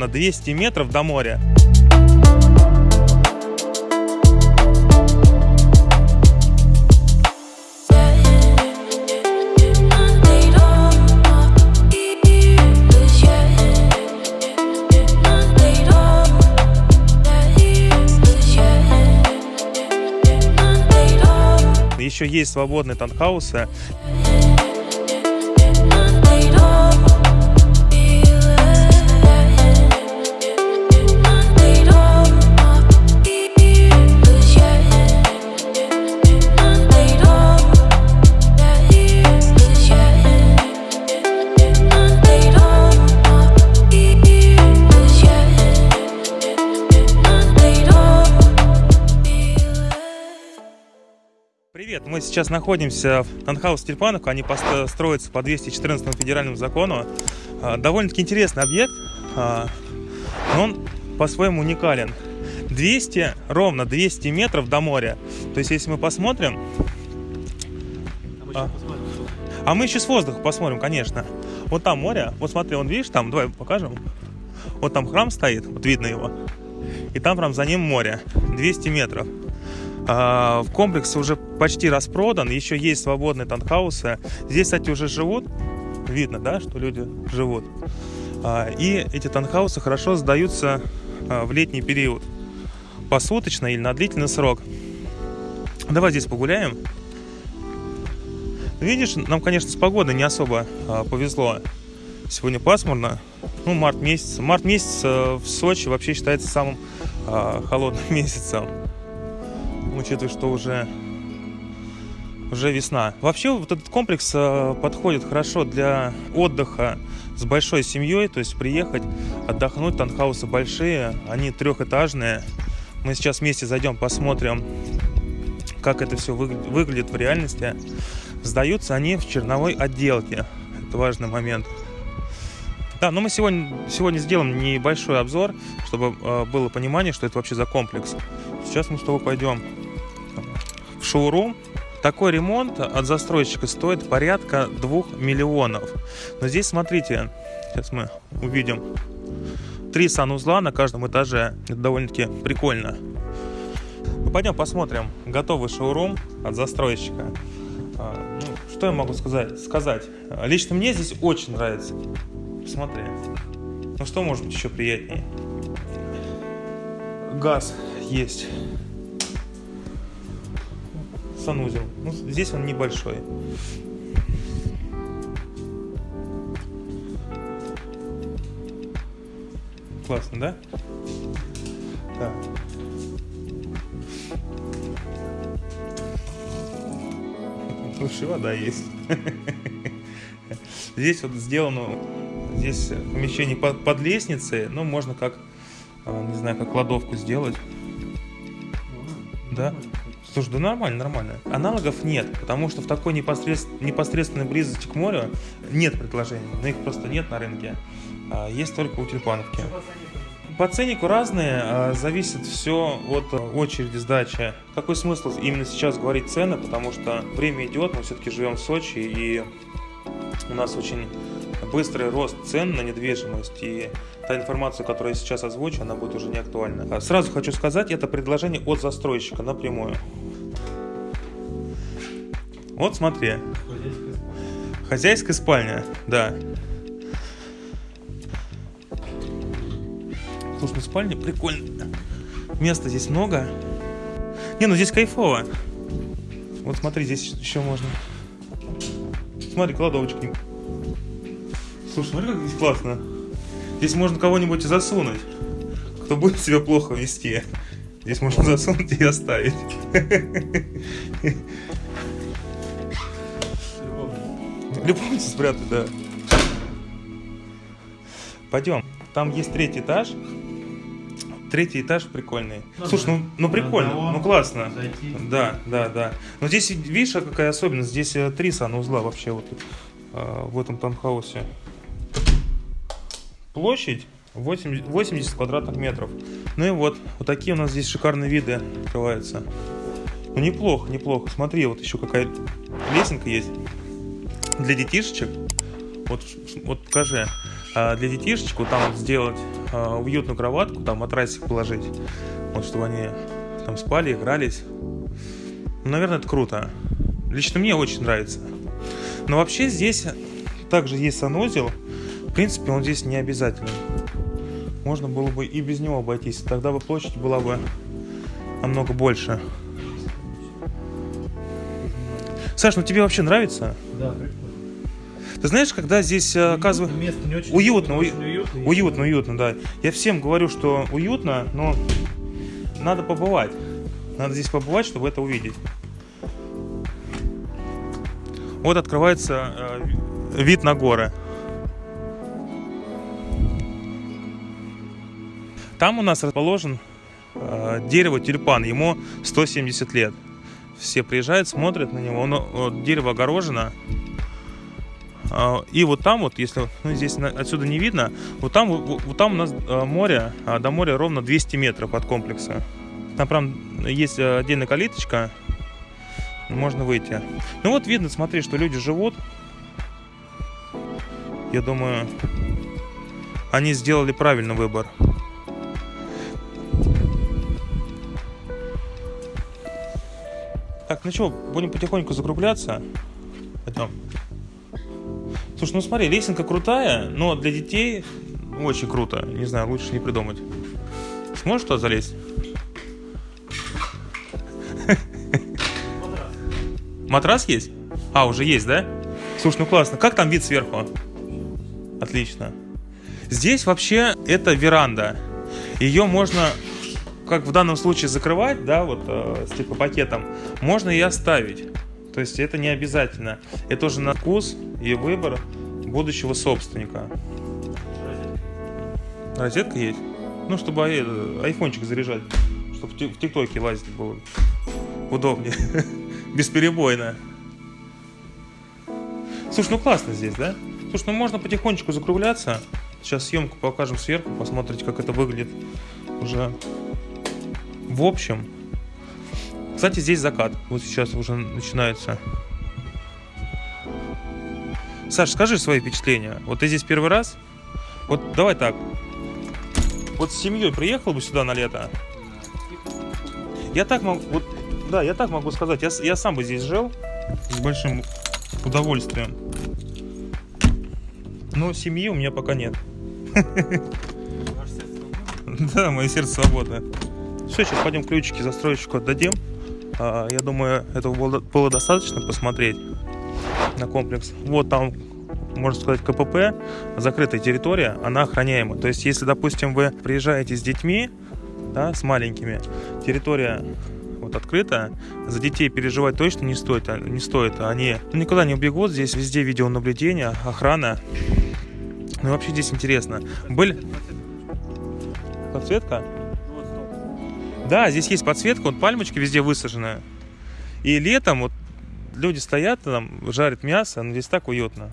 ровно 200 метров до моря. Еще есть свободные танхаусы. Сейчас находимся в Танхаус Тюльпановка. Они строятся по 214 федеральному закону. А, довольно-таки интересный объект, а, но он по-своему уникален. 200, ровно 200 метров до моря. То есть, если мы посмотрим... А, а мы еще с воздуха посмотрим, конечно. Вот там море. Вот смотри, он видишь там, давай покажем. Вот там храм стоит, вот видно его. И там прям за ним море. 200 метров. А, в комплексе уже почти распродан, еще есть свободные танхаусы. Здесь, кстати, уже живут, видно, да, что люди живут. А, и эти танхаусы хорошо сдаются а, в летний период, посуточно или на длительный срок. Давай здесь погуляем. Видишь, нам, конечно, с погодой не особо повезло. Сегодня пасмурно, ну, март месяц. Март месяц э, в Сочи вообще считается самым холодным месяцем учитывая, что уже, уже весна. Вообще вот этот комплекс э, подходит хорошо для отдыха с большой семьей, то есть приехать, отдохнуть. Танхаусы большие, они трехэтажные. Мы сейчас вместе зайдем, посмотрим, как это все выглядит в реальности. Сдаются они в черновой отделке. Это важный момент. Да, но мы сегодня, сегодня сделаем небольшой обзор, чтобы э, было понимание, что это вообще за комплекс. Сейчас мы с тобой пойдем в шоурум. Такой ремонт от застройщика стоит порядка 2 миллионов. Но здесь, смотрите, сейчас мы увидим, три санузла на каждом этаже. Это довольно-таки прикольно. Ну, пойдем посмотрим готовый шоурум от застройщика. А, ну, что я могу сказать? сказать? Лично мне здесь очень нравится. Посмотри. Ну что может быть еще приятнее? Газ есть санузел. Ну, здесь он небольшой. Классно, да? Да. Слушай, вода есть. Здесь вот сделано, здесь помещение под, под лестницей, ну, можно как, а, не знаю, как кладовку сделать. Да? Слушай, да нормально, нормально. Аналогов нет, потому что в такой непосредствен, непосредственной близости к морю нет предложений. Но их просто нет на рынке. А есть только у Тюльпановки. По ценнику разные, а зависит все от очереди сдачи. Какой смысл именно сейчас говорить цены, потому что время идет, мы все-таки живем в Сочи, и у нас очень быстрый рост цен на недвижимость, и та информация, которую я сейчас озвучу, она будет уже не актуальна. А сразу хочу сказать, это предложение от застройщика напрямую. Вот смотри. Хозяйская спальня, да. Слушай, ну спальня прикольно. Места здесь много. Не, ну здесь кайфово. Вот смотри, здесь еще можно. Смотри, кладовочка. Слушай, смотри, как здесь классно. Здесь можно кого-нибудь засунуть, кто будет себя плохо вести. Здесь можно засунуть и оставить. Любовницу спрятать, да. Пойдем. Там есть третий этаж. Третий этаж прикольный. Ну, Слушай, ну, ну прикольно, ну классно. Зайти. Да, да, да. Но здесь, видишь, какая особенность? Здесь э, три санузла вообще вот э, в этом таунхаусе. Площадь 80, 80 квадратных метров. Ну и вот, вот такие у нас здесь шикарные виды открываются. Ну неплохо, неплохо. Смотри, вот еще какая лесенка есть для детишечек. Вот, вот покажи. А для детишечек вот там вот сделать а, уютную кроватку, там матрасик положить, вот чтобы они там спали, игрались. Ну, наверное, это круто. Лично мне очень нравится. Но вообще здесь также есть санузел. В принципе, он здесь не обязательный. Можно было бы и без него обойтись. Тогда бы площадь была бы намного больше. Саш, ну тебе вообще нравится? Да, прикольно. Ты знаешь, когда здесь э, оказывается... Место не очень Уютно, уютно, уютно. уютно, уютно, да. Я всем говорю, что уютно, но надо побывать. Надо здесь побывать, чтобы это увидеть. Вот открывается э, вид на горы. Там у нас расположен э, дерево тюльпан. Ему 170 лет. Все приезжают, смотрят на него. Оно, дерево огорожено. А, И вот там вот, если ну, здесь отсюда не видно, вот там, вот, там у нас э, море, а до моря ровно 200 метров от комплекса. Там прям есть э, отдельная калиточка, можно выйти. Ну вот видно, смотри, что люди живут. Я думаю, они сделали правильный выбор. Так, ну что, будем потихоньку закругляться. Пойдем. Слушай, ну смотри, лесенка крутая, но для детей очень круто. Не знаю, лучше не придумать. Сможешь туда залезть? Матрас есть? А, уже есть, да? Слушай, ну классно. Как там вид сверху? Отлично. Здесь вообще это веранда. Ее можно, как в данном случае, закрывать, да, вот э, с типа пакетом. Можно и оставить. То есть это не обязательно. Это уже на вкус и выбор будущего собственника. Розетка есть? Ну, чтобы э, айфончик заряжать. Чтобы в ТикТоке лазить было удобнее. Бесперебойно. Слушай, ну классно здесь, да? Слушай, ну можно потихонечку закругляться. Сейчас съемку покажем сверху, посмотрите, как это выглядит уже в общем. Кстати, здесь закат. Вот сейчас уже начинается. Саш, скажи свои впечатления. Вот ты здесь первый раз? Вот давай так. Вот с семьей приехал бы сюда на лето. Я так могу, вот, да, я так могу сказать. Я, я сам бы здесь жил с большим удовольствием. Но семьи у меня пока нет. Да, мое сердце свободно. Все, сейчас пойдем ключики застройщику отдадим. А, Я думаю, этого было, достаточно посмотреть на комплекс. Вот там, можно сказать, КПП, закрытая территория, она охраняема. То есть, если, допустим, вы приезжаете с детьми, да, с маленькими, территория вот открыта, за детей переживать точно не стоит, а- не стоит. Они ну, никуда не убегут, здесь везде видеонаблюдение, охрана. Ну вообще здесь интересно. Были... Подсветка? Да, здесь есть подсветка, вот пальмочки везде высажены. И летом вот люди стоят там, жарят мясо, но здесь так уютно.